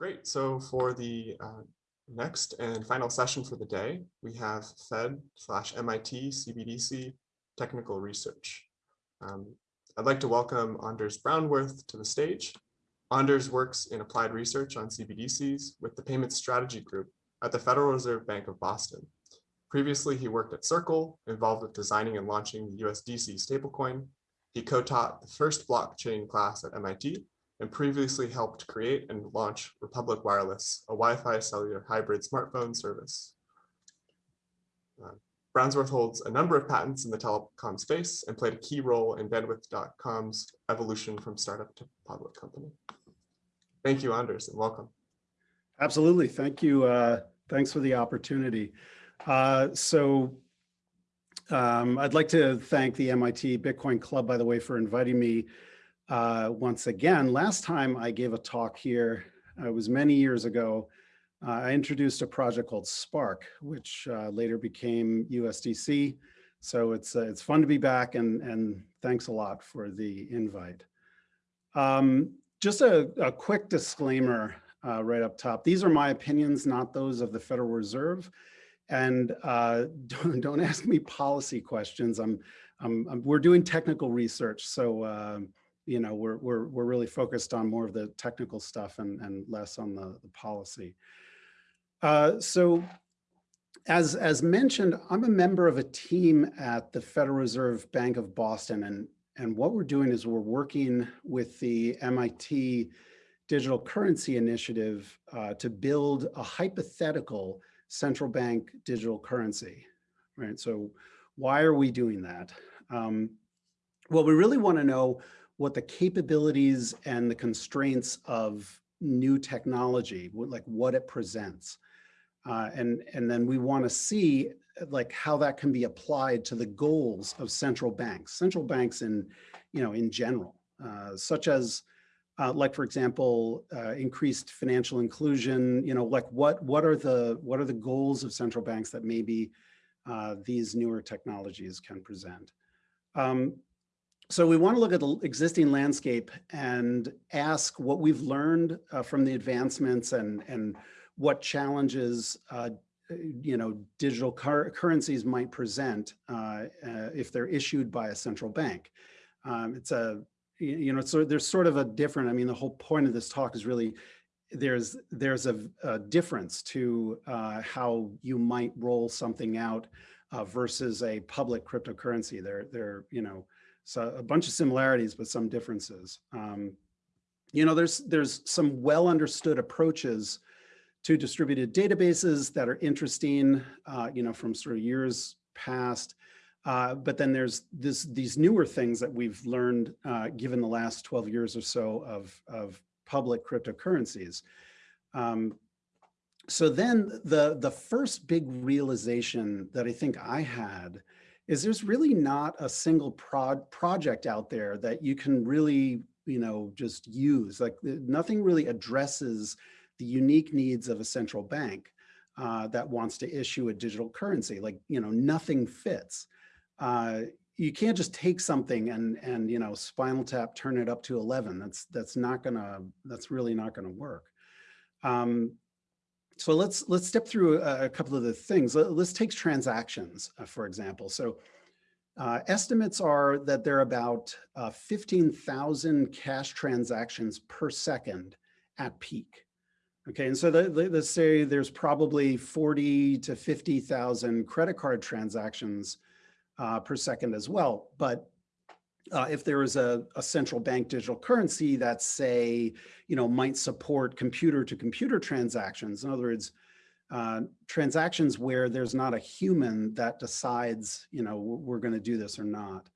Great. So for the uh, next and final session for the day, we have Fed slash MIT CBDC technical research. Um, I'd like to welcome Anders Brownworth to the stage. Anders works in applied research on CBDCs with the Payment Strategy Group at the Federal Reserve Bank of Boston. Previously, he worked at Circle, involved with designing and launching the USDC stablecoin. He co-taught the first blockchain class at MIT and previously helped create and launch Republic Wireless, a Wi-Fi cellular hybrid smartphone service. Uh, Brownsworth holds a number of patents in the telecom space and played a key role in bandwidth.com's evolution from startup to public company. Thank you, Anders, and welcome. Absolutely. Thank you. Uh, thanks for the opportunity. Uh, so um, I'd like to thank the MIT Bitcoin Club, by the way, for inviting me uh, once again. Last time I gave a talk here, uh, it was many years ago. Uh, I introduced a project called Spark, which uh, later became USDC. So it's it's fun to be back, and and thanks a lot for the invite. Um, just a, a, quick disclaimer right up top. These are my opinions, not those of the Federal Reserve. And don't, don't ask me policy questions. I'm, I'm, I'm, we're doing technical research, so um, you know, we're, we're, we're really focused on more of the technical stuff and, and less on the, the policy. Uh, so as, as mentioned, I'm a member of a team at the Federal Reserve Bank of Boston. And, and what we're doing is we're working with the MIT Digital Currency Initiative uh, to build a hypothetical central bank digital currency, right? So why are we doing that? Um, well, we really want to know what the capabilities and the constraints of new technology, like what it presents. Uh, and, and then we want to see like how that can be applied to the goals of central banks, central banks in, you know, in general, uh, such as uh, like, for example, uh, increased financial inclusion, you know, like what, what are the, what are the goals of central banks that maybe uh, these newer technologies can present? Um, so we want to look at the existing landscape and ask what we've learned uh, from the advancements and, and what challenges uh, you know, digital currencies might present uh, uh, if they're issued by a central bank. Um, it's a, you know, so there's sort of a different, I mean, the whole point of this talk is really there's there's a, a difference to uh, how you might roll something out uh, versus a public cryptocurrency. They're, they're, you know, so a bunch of similarities, but some differences. Um, you know, there's there's some well understood approaches to distributed databases that are interesting, uh, you know, from sort of years past. Uh, but then there's this these newer things that we've learned uh, given the last 12 years or so of, of public cryptocurrencies. Um, so then the, the first big realization that I think I had is there's really not a single prod project out there that you can really, you know, just use. Like nothing really addresses the unique needs of a central bank uh, that wants to issue a digital currency. Like, you know, nothing fits. Uh, you can't just take something and and you know spinal tap turn it up to 11 that's that's not gonna that's really not gonna work um, so let's let's step through a, a couple of the things. Let's take transactions, uh, for example. So uh, estimates are that there are about uh, 15,000 cash transactions per second at peak. Okay, and so the, the, let's say there's probably 40 to 50,000 credit card transactions uh, per second as well. But uh, if there is a, a, central bank digital currency that say, you know, might support computer to computer transactions. In other words, uh, transactions where there's not a human that decides, you know, we're going to do this or not.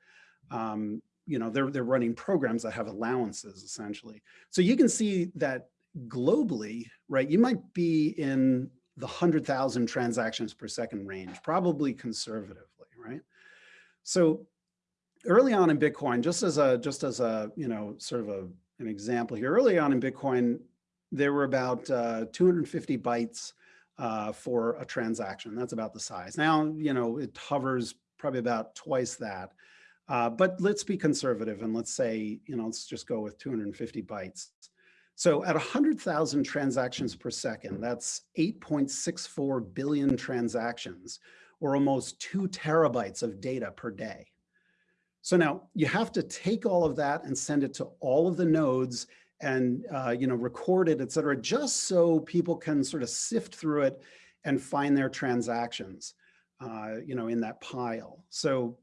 Um, you know, they're, they're running programs that have allowances essentially. So you can see that globally, right, you might be in the 100,000 transactions per second range, probably conservatively, right? So early on in Bitcoin, just as a just as a you know sort of a an example here, early on in Bitcoin, there were about uh, 250 bytes uh, for a transaction. That's about the size. Now you know it hovers probably about twice that. Uh, but let's be conservative and let's say you know let's just go with 250 bytes. So at 100,000 transactions per second, that's 8.64 billion transactions, or almost two terabytes of data per day. So now you have to take all of that and send it to all of the nodes and uh, you know record it, et cetera, just so people can sort of sift through it and find their transactions, uh, you know, in that pile. So,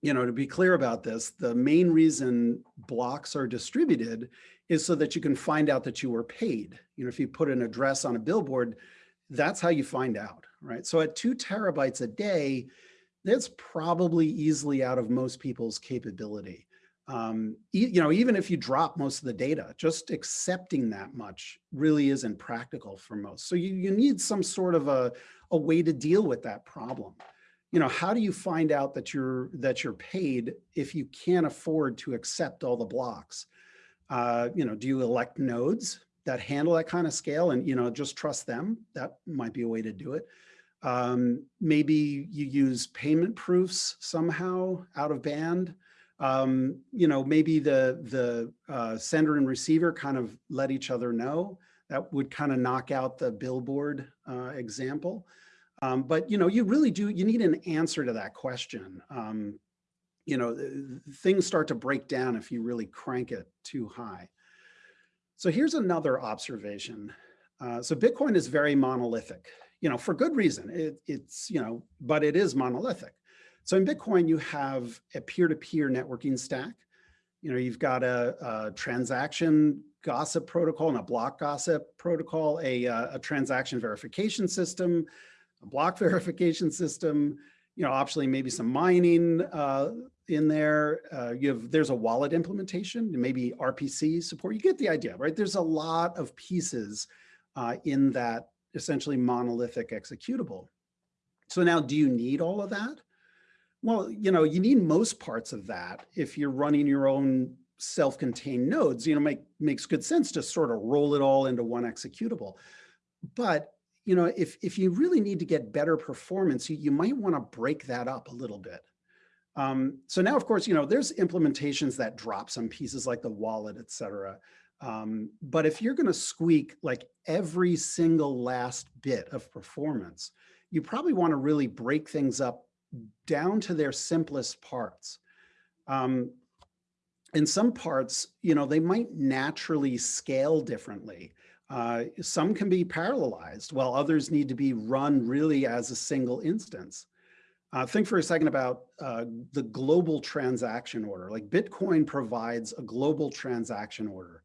you know, to be clear about this, the main reason blocks are distributed is so that you can find out that you were paid. You know, if you put an address on a billboard, that's how you find out, right? So at two terabytes a day, that's probably easily out of most people's capability. Um, e you know, even if you drop most of the data, just accepting that much really isn't practical for most. So you, you need some sort of a, a way to deal with that problem. You know, how do you find out that you're that you're paid if you can't afford to accept all the blocks? Uh, you know, do you elect nodes that handle that kind of scale and, you know, just trust them? That might be a way to do it. Um, maybe you use payment proofs somehow out of band. Um, you know, maybe the, the uh, sender and receiver kind of let each other know. That would kind of knock out the billboard uh, example. Um, but, you know, you really do, you need an answer to that question. Um, you know, things start to break down if you really crank it too high. So here's another observation. Uh, so Bitcoin is very monolithic, you know, for good reason. It, it's, you know, but it is monolithic. So in Bitcoin, you have a peer-to-peer -peer networking stack. You know, you've got a, a, transaction gossip protocol and a block gossip protocol, a, a transaction verification system, a block verification system, you know, optionally maybe some mining uh, in there. Uh, you have there's a wallet implementation, maybe RPC support. You get the idea, right? There's a lot of pieces uh, in that essentially monolithic executable. So now, do you need all of that? Well, you know, you need most parts of that if you're running your own self-contained nodes. You know, make makes good sense to sort of roll it all into one executable. But you know, if if you really need to get better performance, you, you might want to break that up a little bit. Um, so now, of course, you know, there's implementations that drop some pieces like the wallet, et cetera. Um, but if you're going to squeak like every single last bit of performance, you probably want to really break things up down to their simplest parts. Um, in some parts, you know, they might naturally scale differently. Uh, some can be parallelized while others need to be run really as a single instance. Uh, think for a second about uh, the global transaction order. Like Bitcoin provides a global transaction order.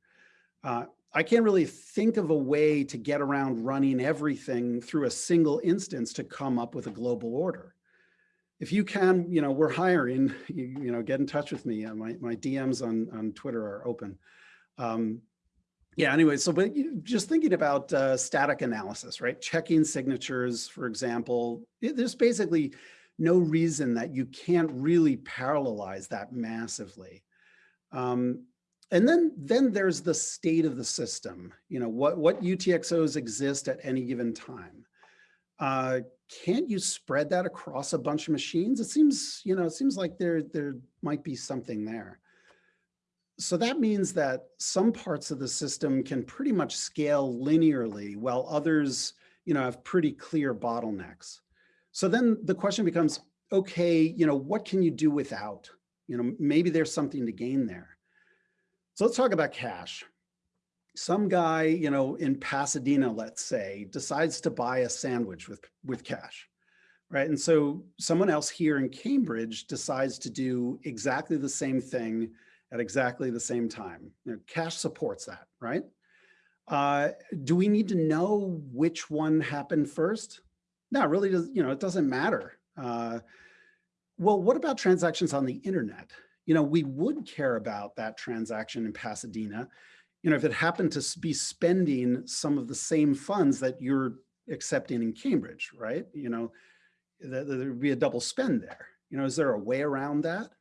Uh, I can't really think of a way to get around running everything through a single instance to come up with a global order. If you can, you know, we're hiring, you, you know, get in touch with me. Uh, my, my DMs on, on Twitter are open. Um, yeah, anyway, so but just thinking about uh, static analysis, right? Checking signatures, for example, it, there's basically no reason that you can't really parallelize that massively. Um, and then, then there's the state of the system. You know, what, what UTXOs exist at any given time. Uh, can't you spread that across a bunch of machines? It seems, you know, it seems like there, there might be something there. So that means that some parts of the system can pretty much scale linearly while others, you know, have pretty clear bottlenecks. So then the question becomes, okay, you know, what can you do without? You know, maybe there's something to gain there. So let's talk about cash. Some guy, you know, in Pasadena, let's say, decides to buy a sandwich with, with cash, right? And so someone else here in Cambridge decides to do exactly the same thing at exactly the same time. You know, cash supports that, right? Uh, do we need to know which one happened first? No, really does, you know, it doesn't matter. Uh, well, what about transactions on the internet? You know, we would care about that transaction in Pasadena, you know, if it happened to be spending some of the same funds that you're accepting in Cambridge, right? You know, there would be a double spend there. You know, is there a way around that?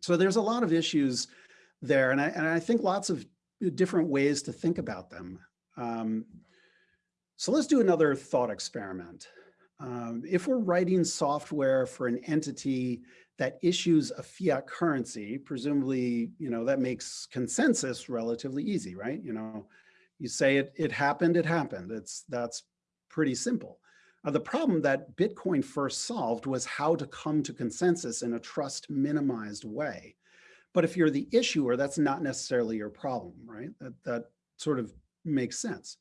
So there's a lot of issues there, and I, and I think lots of different ways to think about them. Um, so let's do another thought experiment. Um, if we're writing software for an entity that issues a fiat currency, presumably, you know, that makes consensus relatively easy, right? You know, you say it, it happened, it happened. It's, that's pretty simple. Uh, the problem that Bitcoin first solved was how to come to consensus in a trust minimized way. But if you're the issuer, that's not necessarily your problem, right? That, that sort of makes sense.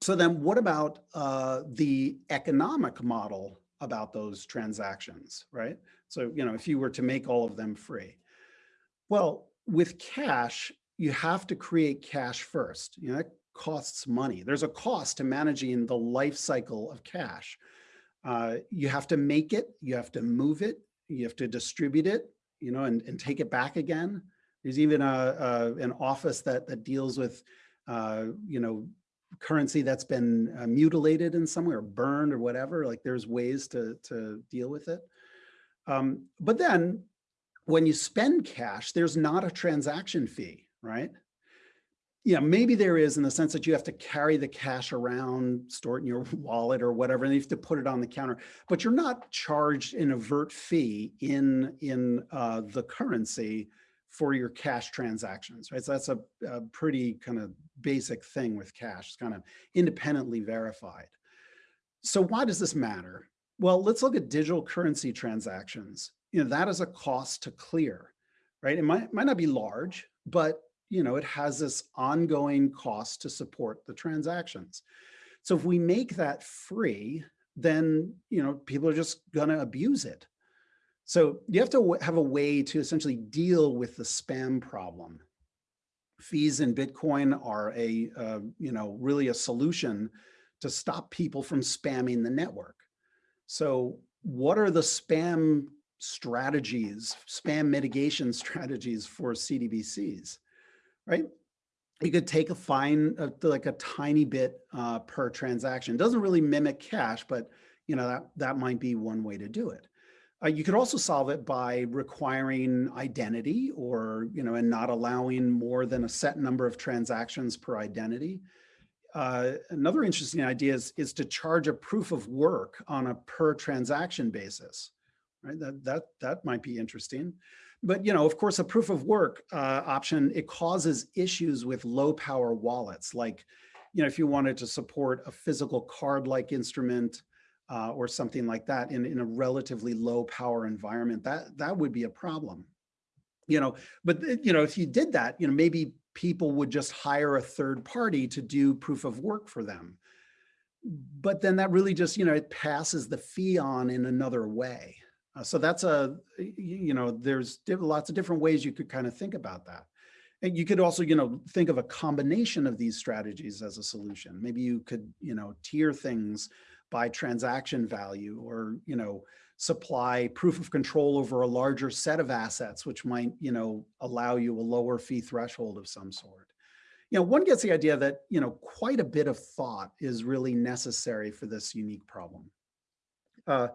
So then what about uh, the economic model about those transactions, right? So, you know, if you were to make all of them free. Well, with cash, you have to create cash first. You know, that costs money. There's a cost to managing the life cycle of cash. Uh, you have to make it, you have to move it, you have to distribute it, you know, and, and take it back again. There's even a, a an office that that deals with, uh, you know, currency that's been uh, mutilated in some way or burned or whatever. Like there's ways to to deal with it. Um, but then when you spend cash, there's not a transaction fee, right? Yeah, maybe there is in the sense that you have to carry the cash around, store it in your wallet or whatever, and you have to put it on the counter, but you're not charged an avert fee in, in uh, the currency for your cash transactions, right? So that's a, a pretty kind of basic thing with cash, it's kind of independently verified. So why does this matter? Well, let's look at digital currency transactions. You know, that is a cost to clear, right? It might, might not be large, but you know, it has this ongoing cost to support the transactions. So if we make that free, then, you know, people are just gonna abuse it. So you have to have a way to essentially deal with the spam problem. Fees in Bitcoin are a, uh, you know, really a solution to stop people from spamming the network. So what are the spam strategies, spam mitigation strategies for CDBCs, right? You could take a fine, uh, like a tiny bit uh, per transaction. It Doesn't really mimic cash, but you know that that might be one way to do it. Uh, you could also solve it by requiring identity or, you know, and not allowing more than a set number of transactions per identity. Uh, another interesting idea is, is to charge a proof of work on a per transaction basis, right? That, that, that might be interesting. But, you know, of course, a proof of work uh, option, it causes issues with low power wallets. Like, you know, if you wanted to support a physical card-like instrument uh, or something like that in, in a relatively low power environment, that, that would be a problem. You know, but, you know, if you did that, you know, maybe people would just hire a third party to do proof of work for them. But then that really just, you know, it passes the fee on in another way. Uh, so that's a, you know, there's lots of different ways you could kind of think about that. And you could also, you know, think of a combination of these strategies as a solution. Maybe you could, you know, tier things by transaction value or, you know, supply proof of control over a larger set of assets, which might, you know, allow you a lower fee threshold of some sort. You know, one gets the idea that, you know, quite a bit of thought is really necessary for this unique problem. Uh,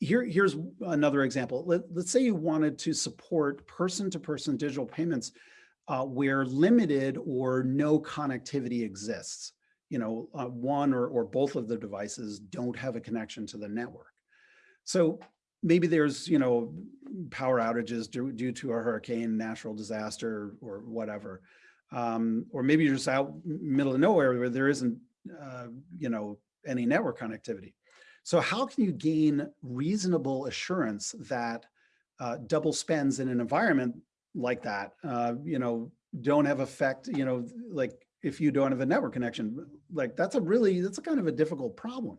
here, here's another example. Let, us say you wanted to support person-to-person -person digital payments uh, where limited or no connectivity exists. You know, uh, one or, or both of the devices don't have a connection to the network. So maybe there's, you know, power outages due, due to a hurricane, natural disaster, or whatever. Um, or maybe you're just out middle of nowhere where there isn't, uh, you know, any network connectivity. So how can you gain reasonable assurance that uh, double spends in an environment like that, uh, you know, don't have effect, you know, like if you don't have a network connection, like that's a really, that's a kind of a difficult problem.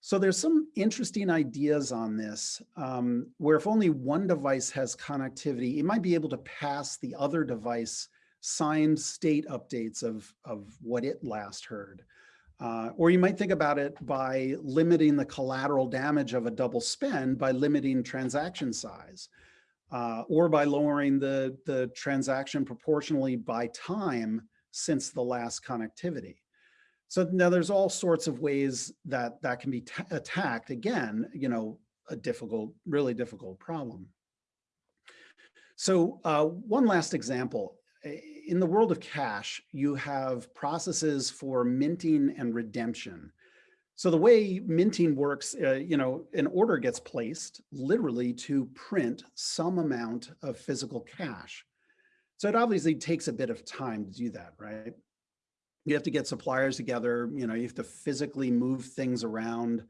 So there's some interesting ideas on this, um, where if only one device has connectivity, it might be able to pass the other device signed state updates of, of what it last heard. Uh, or you might think about it by limiting the collateral damage of a double spend by limiting transaction size, uh, or by lowering the, the transaction proportionally by time since the last connectivity. So now there's all sorts of ways that that can be attacked. Again, you know, a difficult, really difficult problem. So uh, one last example. In the world of cash, you have processes for minting and redemption. So the way minting works, uh, you know, an order gets placed literally to print some amount of physical cash. So it obviously takes a bit of time to do that, right? You have to get suppliers together, you know, you have to physically move things around.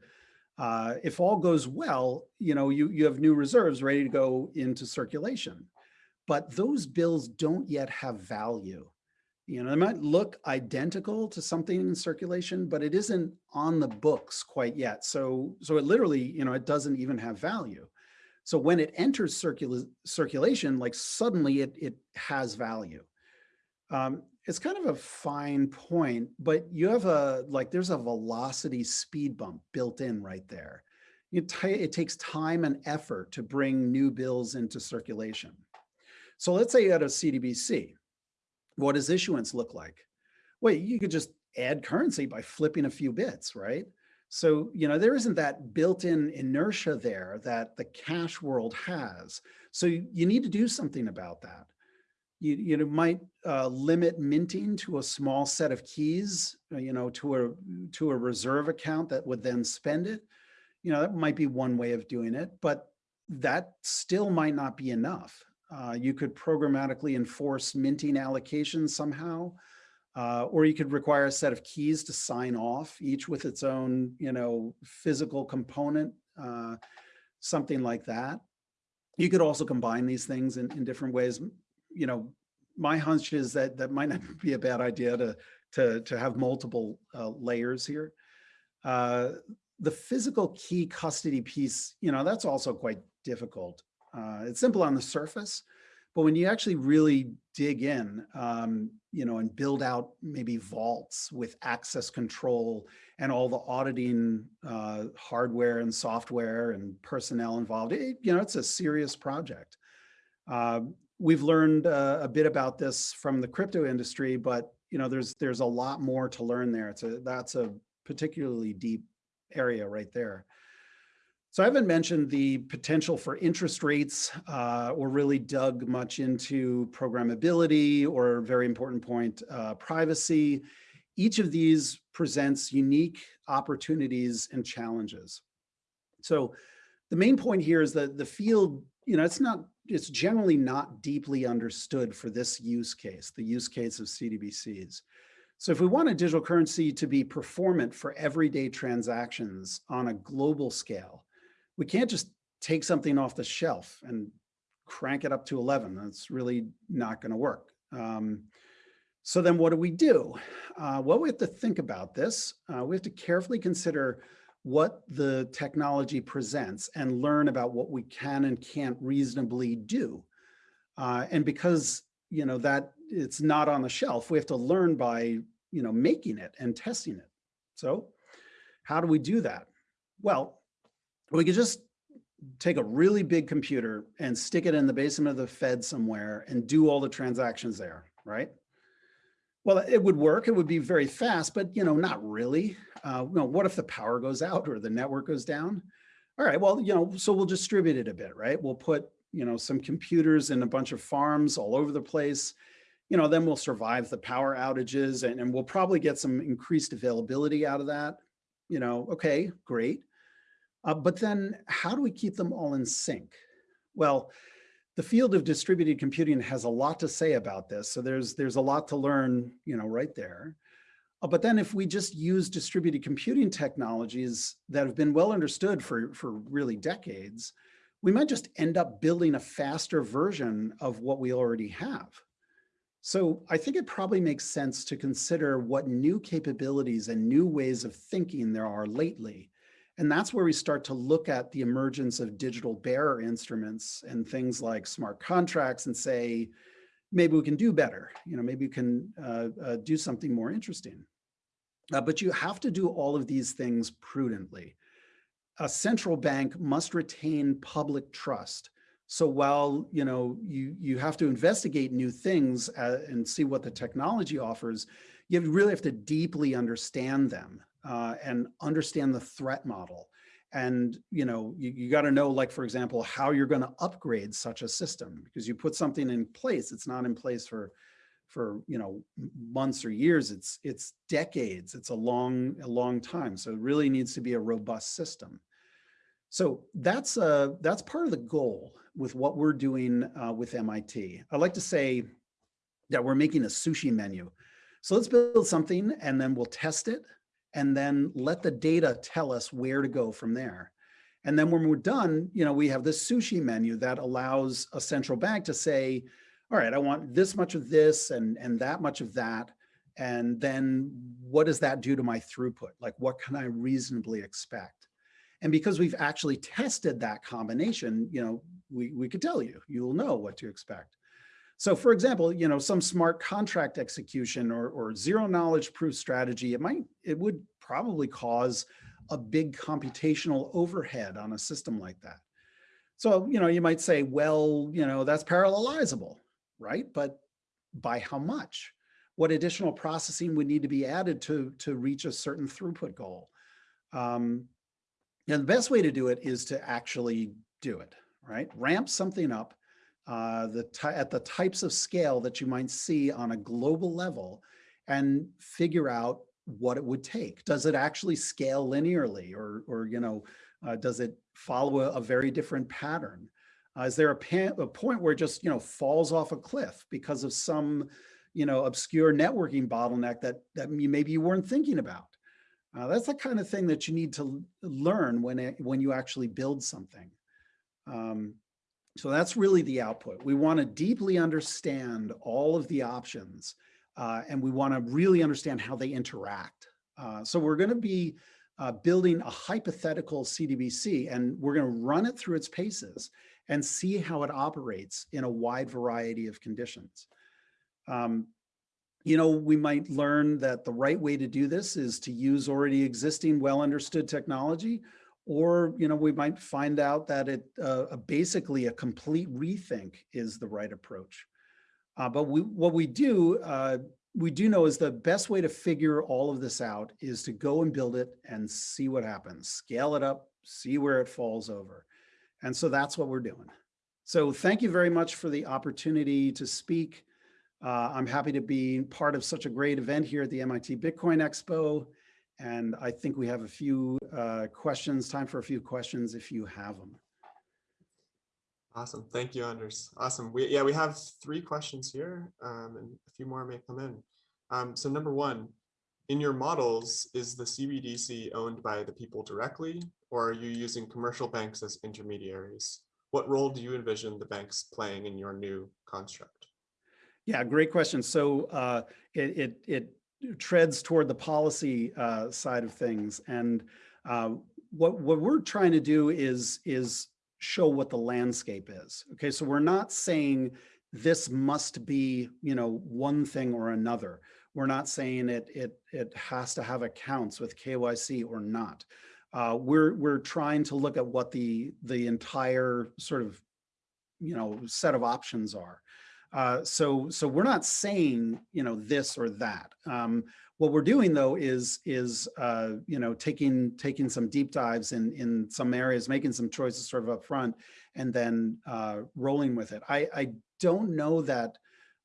Uh, if all goes well, you know, you, you have new reserves ready to go into circulation. But those bills don't yet have value. You know, they might look identical to something in circulation, but it isn't on the books quite yet. So, so it literally, you know, it doesn't even have value. So when it enters circula circulation, like suddenly it, it has value. Um, it's kind of a fine point, but you have a, like there's a velocity speed bump built in right there. It, it takes time and effort to bring new bills into circulation. So let's say you had a CDBC what does issuance look like? Well, you could just add currency by flipping a few bits, right? So, you know, there isn't that built-in inertia there that the cash world has. So you, you need to do something about that. You, you know, might uh, limit minting to a small set of keys, uh, you know, to a, to a reserve account that would then spend it. You know, that might be one way of doing it, but that still might not be enough. Uh, you could programmatically enforce minting allocations somehow, uh, or you could require a set of keys to sign off, each with its own, you know, physical component, uh, something like that. You could also combine these things in, in different ways. You know, my hunch is that that might not be a bad idea to to to have multiple uh, layers here. Uh, the physical key custody piece, you know, that's also quite difficult. Uh, it's simple on the surface, but when you actually really dig in, um, you know, and build out maybe vaults with access control and all the auditing uh, hardware and software and personnel involved, it, you know, it's a serious project. Uh, we've learned uh, a bit about this from the crypto industry, but you know, there's there's a lot more to learn there. It's a that's a particularly deep area right there. So I haven't mentioned the potential for interest rates uh, or really dug much into programmability or very important point, uh, privacy. Each of these presents unique opportunities and challenges. So the main point here is that the field, you know, it's not, it's generally not deeply understood for this use case, the use case of CDBCs. So if we want a digital currency to be performant for everyday transactions on a global scale, we can't just take something off the shelf and crank it up to 11. That's really not going to work. Um, so then what do we do? Uh, well, we have to think about this. Uh, we have to carefully consider what the technology presents and learn about what we can and can't reasonably do. Uh, and because, you know, that it's not on the shelf, we have to learn by, you know, making it and testing it. So how do we do that? Well, we could just take a really big computer and stick it in the basement of the Fed somewhere and do all the transactions there, right? Well, it would work. It would be very fast, but you know, not really. Uh, you know, what if the power goes out or the network goes down? All right, well, you know, so we'll distribute it a bit, right? We'll put, you know, some computers in a bunch of farms all over the place. You know, then we'll survive the power outages and, and we'll probably get some increased availability out of that. You know, okay, great. Uh, but then how do we keep them all in sync? Well, the field of distributed computing has a lot to say about this. So there's, there's a lot to learn, you know, right there. Uh, but then if we just use distributed computing technologies that have been well understood for, for really decades, we might just end up building a faster version of what we already have. So I think it probably makes sense to consider what new capabilities and new ways of thinking there are lately and that's where we start to look at the emergence of digital bearer instruments and things like smart contracts and say, maybe we can do better. You know, maybe we can uh, uh, do something more interesting. Uh, but you have to do all of these things prudently. A central bank must retain public trust. So while you know you you have to investigate new things uh, and see what the technology offers, you really have to deeply understand them uh, and understand the threat model. And you know, you, you got to know, like for example, how you're going to upgrade such a system because you put something in place, it's not in place for for, you know, months or years. It's, it's decades. It's a long, a long time. So it really needs to be a robust system. So that's, uh, that's part of the goal with what we're doing uh, with MIT. I like to say that we're making a sushi menu. So let's build something and then we'll test it and then let the data tell us where to go from there. And then when we're done, you know, we have this sushi menu that allows a central bank to say, all right, I want this much of this and, and that much of that. And then what does that do to my throughput? Like, what can I reasonably expect? And because we've actually tested that combination, you know, we, we could tell you, you'll know what to expect. So for example, you know, some smart contract execution or, or zero knowledge proof strategy, it might, it would probably cause a big computational overhead on a system like that. So, you know, you might say, well, you know, that's parallelizable, right? But by how much? What additional processing would need to be added to, to reach a certain throughput goal? Um, and the best way to do it is to actually do it, right? Ramp something up uh, the at the types of scale that you might see on a global level and figure out what it would take. Does it actually scale linearly or, or you know, uh, does it follow a, a very different pattern? Uh, is there a, a point where it just, you know, falls off a cliff because of some, you know, obscure networking bottleneck that, that maybe you weren't thinking about? Uh, that's the kind of thing that you need to learn when, it, when you actually build something. Um, so that's really the output. We want to deeply understand all of the options uh, and we want to really understand how they interact. Uh, so we're going to be uh, building a hypothetical CDBC and we're going to run it through its paces and see how it operates in a wide variety of conditions. Um, you know, we might learn that the right way to do this is to use already existing well understood technology or, you know, we might find out that it uh, basically a complete rethink is the right approach. Uh, but we, what we do, uh, we do know is the best way to figure all of this out is to go and build it and see what happens, scale it up, see where it falls over. And so that's what we're doing. So thank you very much for the opportunity to speak. Uh, I'm happy to be part of such a great event here at the MIT Bitcoin Expo. And I think we have a few uh, questions, time for a few questions if you have them. Awesome. Thank you, Anders. Awesome. We, yeah, we have three questions here um, and a few more may come in. Um, so number one, in your models, is the CBDC owned by the people directly, or are you using commercial banks as intermediaries? What role do you envision the banks playing in your new construct? Yeah, great question. So uh, it, it, it treads toward the policy uh, side of things. And uh, what, what we're trying to do is, is show what the landscape is. Okay, so we're not saying this must be, you know, one thing or another. We're not saying it, it, it has to have accounts with KYC or not. Uh, we're, we're trying to look at what the, the entire sort of, you know, set of options are. Uh, so, so we're not saying, you know, this or that. Um, what we're doing though is, is uh, you know, taking taking some deep dives in in some areas, making some choices sort of up front, and then uh, rolling with it. I, I don't know that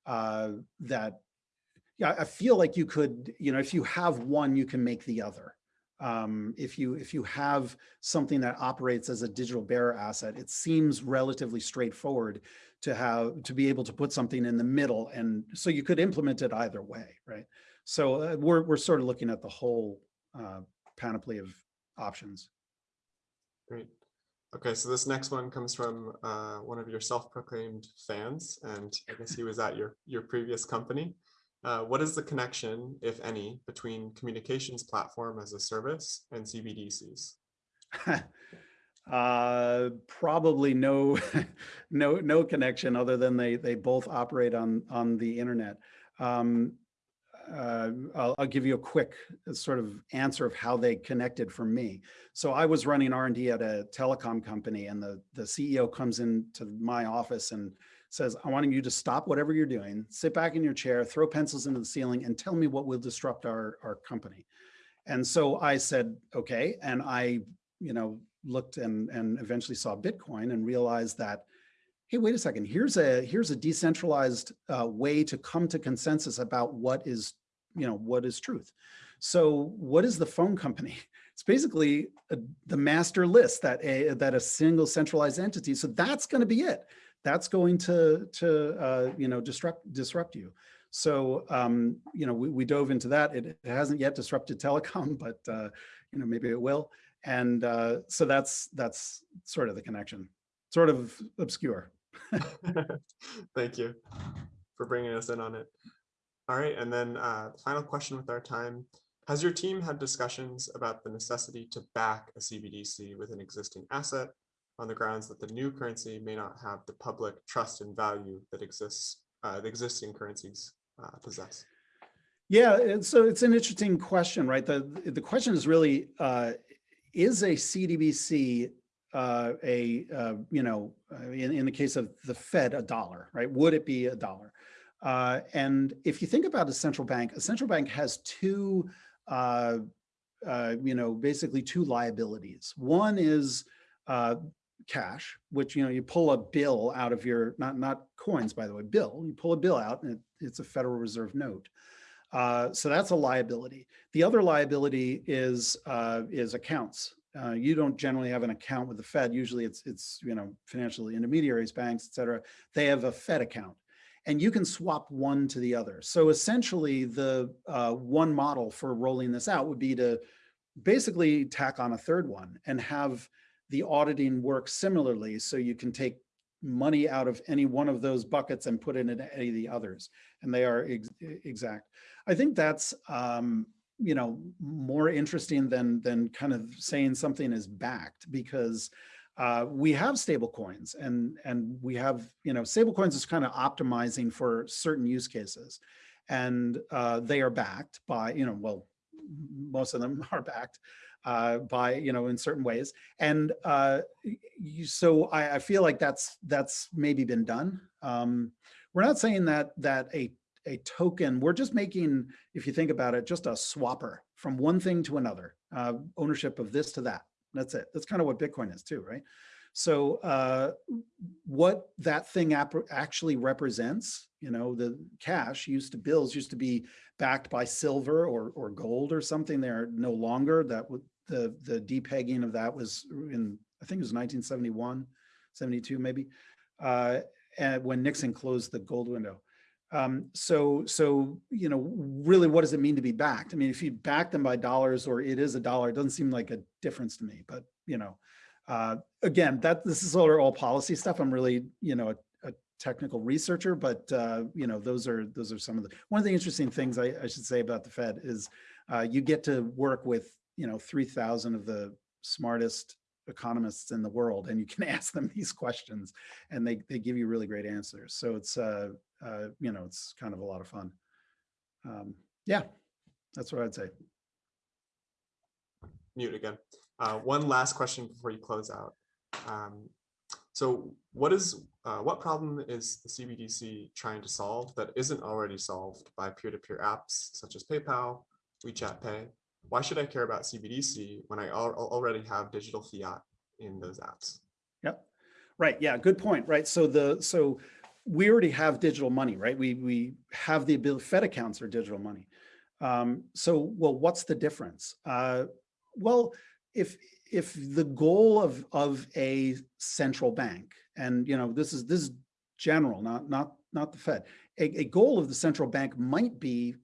uh, that. Yeah, I feel like you could, you know, if you have one, you can make the other. Um, if you if you have something that operates as a digital bearer asset, it seems relatively straightforward to have to be able to put something in the middle and so you could implement it either way right? So uh, we're, we're sort of looking at the whole uh, panoply of options. Great. Okay so this next one comes from uh, one of your self-proclaimed fans and i guess he was at your your previous company. Uh, what is the connection if any between communications platform as a service and cbdc's Uh, probably no, no, no connection other than they they both operate on on the internet. Um, uh, I'll, I'll, give you a quick uh, sort of answer of how they connected for me. So I was running R&D at a telecom company and the, the CEO comes into my office and says, I want you to stop whatever you're doing, sit back in your chair, throw pencils into the ceiling and tell me what will disrupt our, our company. And so I said, okay. And I, you know, looked and, and eventually saw Bitcoin and realized that hey, wait a second, here's a, here's a decentralized uh, way to come to consensus about what is, you know, what is truth. So what is the phone company? It's basically a, the master list that a, that a single centralized entity. So that's going to be it. That's going to, to uh, you know, disrupt, disrupt you. So, um, you know, we, we dove into that. It, it hasn't yet disrupted telecom, but, uh, you know, maybe it will. And uh, so that's, that's sort of the connection, sort of obscure. Thank you for bringing us in on it. All right, and then uh, final question with our time. Has your team had discussions about the necessity to back a CBDC with an existing asset on the grounds that the new currency may not have the public trust and value that exists, uh, the existing currencies uh, possess? Yeah, so it's an interesting question, right? The the question is really, uh, is a CDBC uh, a, uh, you know, uh, in, in the case of the Fed, a dollar, right? Would it be a dollar? Uh, and if you think about a central bank, a central bank has two, uh, uh, you know, basically two liabilities. One is uh, cash, which, you know, you pull a bill out of your, not, not coins, by the way, bill, you pull a bill out and it, it's a Federal Reserve note. Uh, so that's a liability. The other liability is uh, is accounts. Uh, you don't generally have an account with the Fed. Usually it's, it's you know, financial intermediaries, banks, et cetera. They have a Fed account and you can swap one to the other. So essentially the uh, one model for rolling this out would be to basically tack on a third one and have the auditing work similarly. So you can take money out of any one of those buckets and put it into any of the others. And they are ex exact. I think that's, um, you know, more interesting than than kind of saying something is backed because uh, we have stable coins and and we have, you know, stable coins is kind of optimizing for certain use cases. And uh, they are backed by, you know, well, most of them are backed uh, by, you know, in certain ways. And uh, you, so I, I feel like that's that's maybe been done. Um, we're not saying that that a a token. We're just making, if you think about it, just a swapper from one thing to another, uh, ownership of this to that. That's it. That's kind of what Bitcoin is too, right? So uh, what that thing actually represents, you know, the cash used to bills used to be backed by silver or or gold or something. They're no longer. That the the depegging of that was in I think it was 1971, 72 maybe, uh, and when Nixon closed the gold window. Um, so, so, you know, really, what does it mean to be backed? I mean, if you back them by dollars or it is a dollar, it doesn't seem like a difference to me, but, you know, uh, again, that this is all, all policy stuff. I'm really, you know, a, a technical researcher, but, uh, you know, those are, those are some of the, one of the interesting things I, I should say about the Fed is uh, you get to work with, you know, 3000 of the smartest economists in the world and you can ask them these questions and they, they give you really great answers. So it's, uh, uh, you know, it's kind of a lot of fun. Um, yeah, that's what I'd say. Mute again. Uh, one last question before you close out. Um, so what is uh, what problem is the CBDC trying to solve that isn't already solved by peer-to-peer -peer apps such as PayPal, WeChat Pay? Why should I care about CBDC when I al already have digital fiat in those apps? Yep. Right. Yeah. Good point. Right. So the so we already have digital money, right? We, we have the ability, Fed accounts are digital money. Um, so, well, what's the difference? Uh, well, if, if the goal of, of a central bank, and you know, this is, this is general, not, not, not the Fed, a, a goal of the central bank might be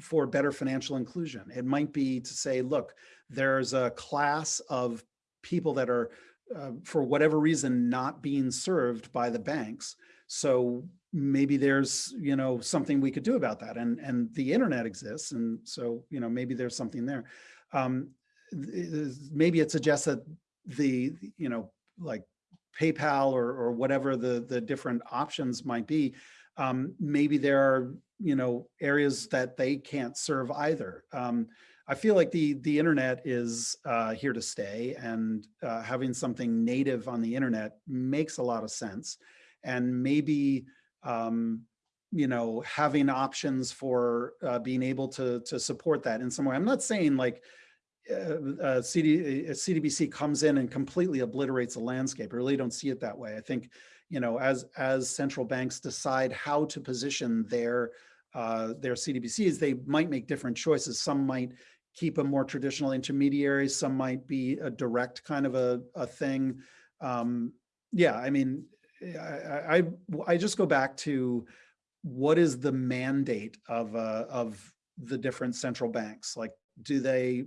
for better financial inclusion. It might be to say, look, there's a class of people that are, uh, for whatever reason, not being served by the banks. So maybe there's, you know, something we could do about that. And, and the internet exists. And so, you know, maybe there's something there. Um, maybe it suggests that the, you know, like PayPal or, or whatever the, the different options might be, um, maybe there are, you know, areas that they can't serve either. Um, I feel like the the internet is uh, here to stay, and uh, having something native on the internet makes a lot of sense and maybe um, you know having options for uh, being able to to support that in some way. I'm not saying like uh, uh, CD, uh, CDBC comes in and completely obliterates the landscape. I really don't see it that way. I think you know, as, as central banks decide how to position their, uh, their CDBCs, they might make different choices. Some might keep a more traditional intermediary, some might be a direct kind of a, a thing. Um, yeah, I mean, I, I- I just go back to what is the mandate of, uh, of the different central banks? Like, do they,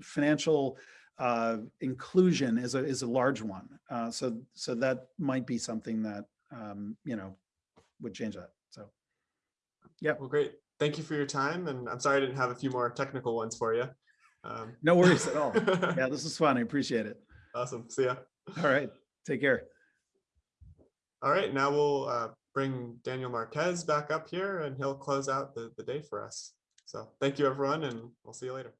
financial uh, inclusion is a, is a large one. Uh, so, so that might be something that, um, you know, would change that. So, yeah. Well, great. Thank you for your time. And I'm sorry I didn't have a few more technical ones for you. Um, no worries at all. Yeah, this is fun. I appreciate it. Awesome. See ya. All right. Take care. All right, now we'll uh, bring Daniel Marquez back up here and he'll close out the, the day for us. So thank you, everyone, and we'll see you later.